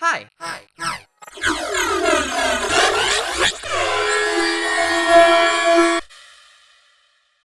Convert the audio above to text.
Hi. Hi. Hi.